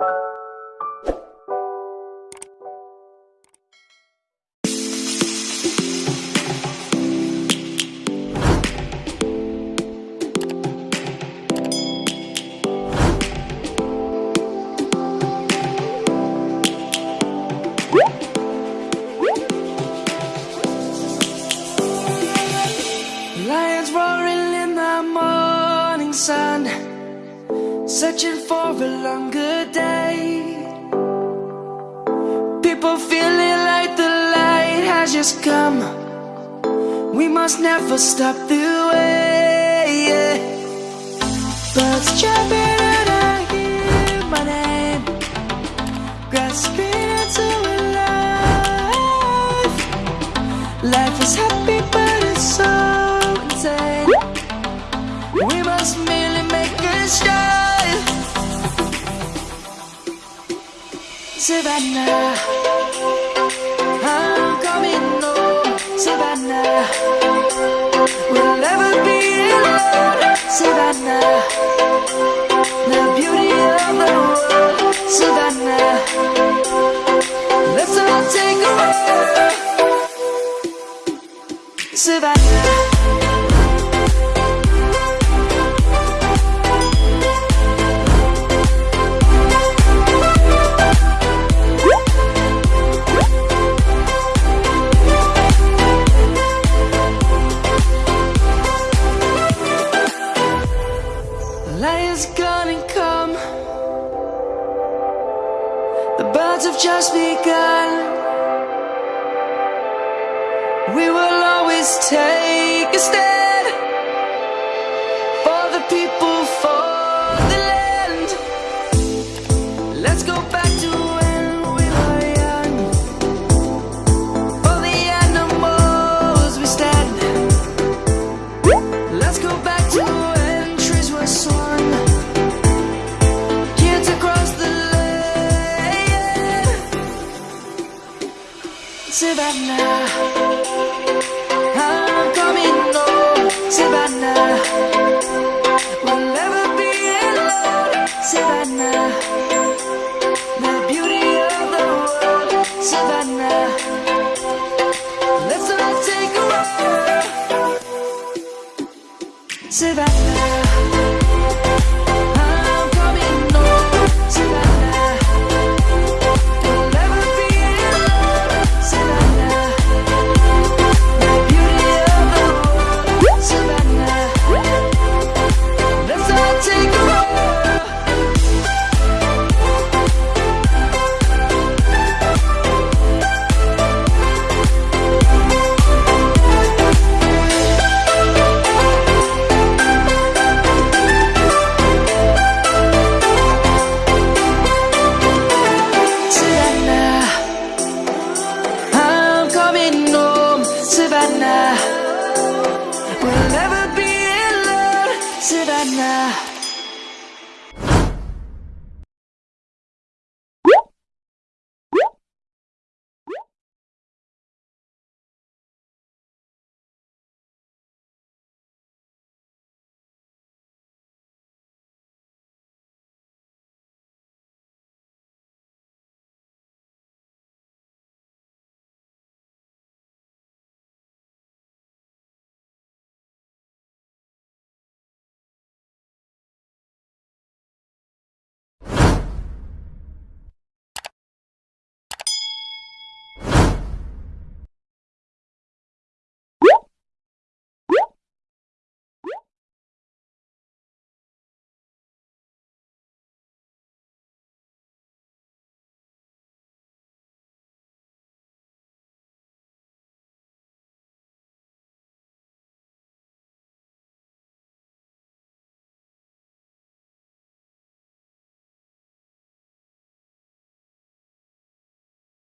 Lions roaring in the morning sun, searching for a longer day. People feeling like the light has just come. We must never stop the way. Birds chirping and I hear my name, grasping into life. Life is happy, Savannah, I'm coming home. Oh, Savannah, we'll never be alone. Savannah, the beauty of the world. Savannah, let's all take a walk. Savannah. The lion's gonna come. The birds have just begun. We will always take a stand Savannah, I'm coming home, Savannah. We'll never be alone, Savannah. The beauty of the world, Savannah. Let's all take a walk, Savannah. right now.